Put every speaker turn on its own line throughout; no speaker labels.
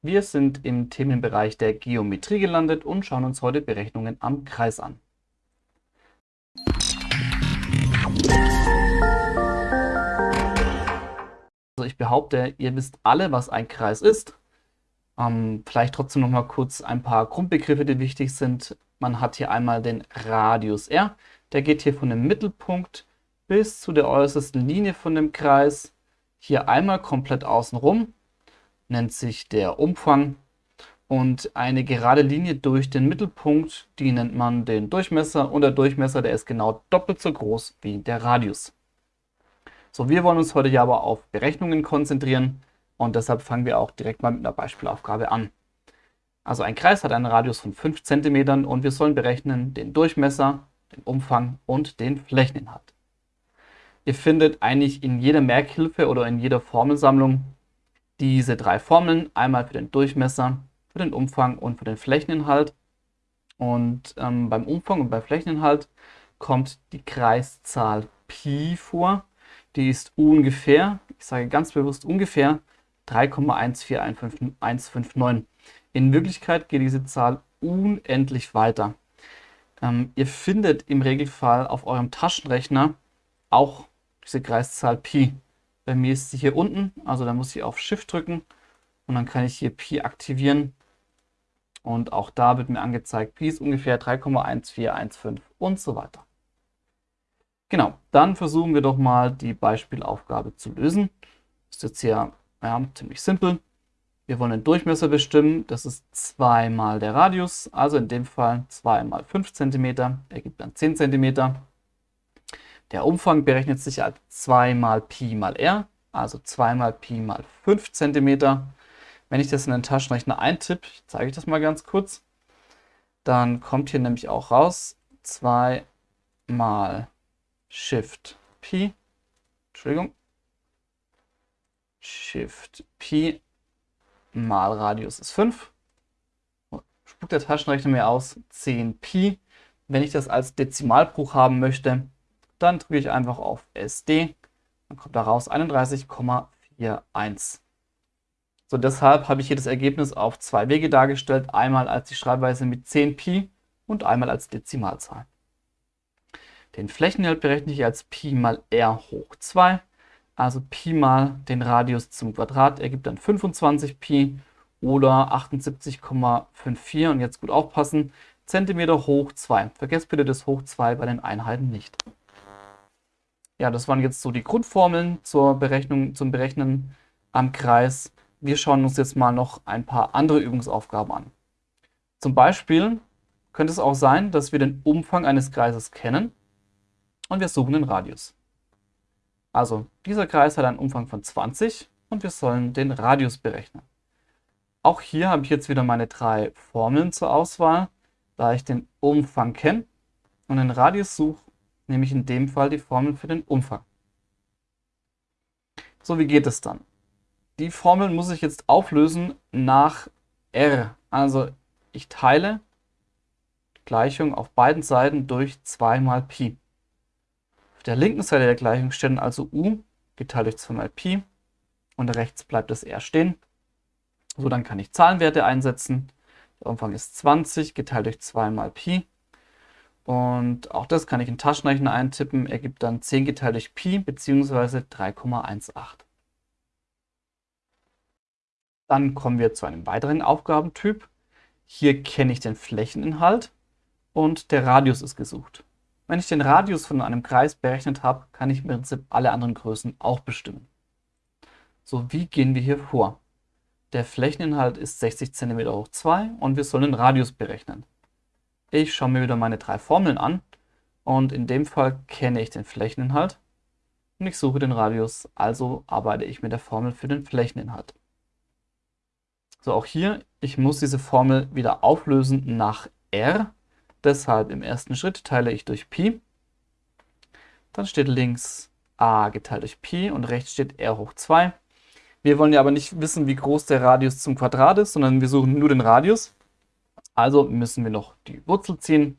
Wir sind im Themenbereich der Geometrie gelandet und schauen uns heute Berechnungen am Kreis an. Also ich behaupte, ihr wisst alle, was ein Kreis ist. Ähm, vielleicht trotzdem noch mal kurz ein paar Grundbegriffe, die wichtig sind. Man hat hier einmal den Radius r. Der geht hier von dem Mittelpunkt bis zu der äußersten Linie von dem Kreis. Hier einmal komplett außenrum nennt sich der Umfang und eine gerade Linie durch den Mittelpunkt, die nennt man den Durchmesser und der Durchmesser, der ist genau doppelt so groß wie der Radius. So, wir wollen uns heute ja aber auf Berechnungen konzentrieren und deshalb fangen wir auch direkt mal mit einer Beispielaufgabe an. Also ein Kreis hat einen Radius von 5 cm und wir sollen berechnen den Durchmesser, den Umfang und den Flächeninhalt. Ihr findet eigentlich in jeder Merkhilfe oder in jeder Formelsammlung diese drei Formeln, einmal für den Durchmesser, für den Umfang und für den Flächeninhalt. Und ähm, beim Umfang und beim Flächeninhalt kommt die Kreiszahl Pi vor. Die ist ungefähr, ich sage ganz bewusst ungefähr, 3,14159. In Wirklichkeit geht diese Zahl unendlich weiter. Ähm, ihr findet im Regelfall auf eurem Taschenrechner auch diese Kreiszahl Pi. Bei mir ist sie hier unten, also da muss ich auf Shift drücken und dann kann ich hier Pi aktivieren. Und auch da wird mir angezeigt, Pi ist ungefähr 3,1415 und so weiter. Genau, dann versuchen wir doch mal die Beispielaufgabe zu lösen. Ist jetzt hier ja, ziemlich simpel. Wir wollen den Durchmesser bestimmen, das ist 2 mal der Radius, also in dem Fall 2 mal 5 cm, ergibt dann 10 cm. Der Umfang berechnet sich als 2 mal Pi mal r, also 2 mal Pi mal 5 cm. Wenn ich das in den Taschenrechner eintippe, zeige ich das mal ganz kurz, dann kommt hier nämlich auch raus 2 mal Shift Pi, Entschuldigung, Shift Pi mal Radius ist 5. Spuckt der Taschenrechner mir aus 10 Pi. Wenn ich das als Dezimalbruch haben möchte, dann drücke ich einfach auf SD. Dann kommt da raus 31,41. So, deshalb habe ich hier das Ergebnis auf zwei Wege dargestellt. Einmal als die Schreibweise mit 10 Pi und einmal als Dezimalzahl. Den Flächeninhalt berechne ich als Pi mal r hoch 2. Also Pi mal den Radius zum Quadrat ergibt dann 25 Pi oder 78,54. Und jetzt gut aufpassen, Zentimeter hoch 2. Vergesst bitte das hoch 2 bei den Einheiten nicht. Ja, das waren jetzt so die Grundformeln zur Berechnung, zum Berechnen am Kreis. Wir schauen uns jetzt mal noch ein paar andere Übungsaufgaben an. Zum Beispiel könnte es auch sein, dass wir den Umfang eines Kreises kennen und wir suchen den Radius. Also dieser Kreis hat einen Umfang von 20 und wir sollen den Radius berechnen. Auch hier habe ich jetzt wieder meine drei Formeln zur Auswahl. Da ich den Umfang kenne und den Radius suche, nämlich in dem Fall die Formel für den Umfang. So, wie geht es dann? Die Formel muss ich jetzt auflösen nach r. Also ich teile die Gleichung auf beiden Seiten durch 2 mal Pi. Auf der linken Seite der Gleichung stehen also u geteilt durch 2 mal Pi und rechts bleibt das r stehen. So, dann kann ich Zahlenwerte einsetzen. Der Umfang ist 20 geteilt durch 2 mal Pi und auch das kann ich in Taschenrechner eintippen, ergibt dann 10 geteilt durch Pi bzw. 3,18. Dann kommen wir zu einem weiteren Aufgabentyp. Hier kenne ich den Flächeninhalt und der Radius ist gesucht. Wenn ich den Radius von einem Kreis berechnet habe, kann ich im Prinzip alle anderen Größen auch bestimmen. So, wie gehen wir hier vor? Der Flächeninhalt ist 60 cm hoch 2 und wir sollen den Radius berechnen. Ich schaue mir wieder meine drei Formeln an und in dem Fall kenne ich den Flächeninhalt und ich suche den Radius, also arbeite ich mit der Formel für den Flächeninhalt. So, auch hier, ich muss diese Formel wieder auflösen nach r, deshalb im ersten Schritt teile ich durch Pi, dann steht links a geteilt durch Pi und rechts steht r hoch 2. Wir wollen ja aber nicht wissen, wie groß der Radius zum Quadrat ist, sondern wir suchen nur den Radius. Also müssen wir noch die Wurzel ziehen.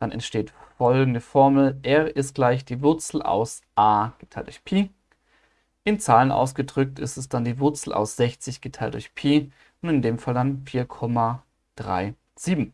Dann entsteht folgende Formel. R ist gleich die Wurzel aus a geteilt durch Pi. In Zahlen ausgedrückt ist es dann die Wurzel aus 60 geteilt durch Pi. Und in dem Fall dann 4,37.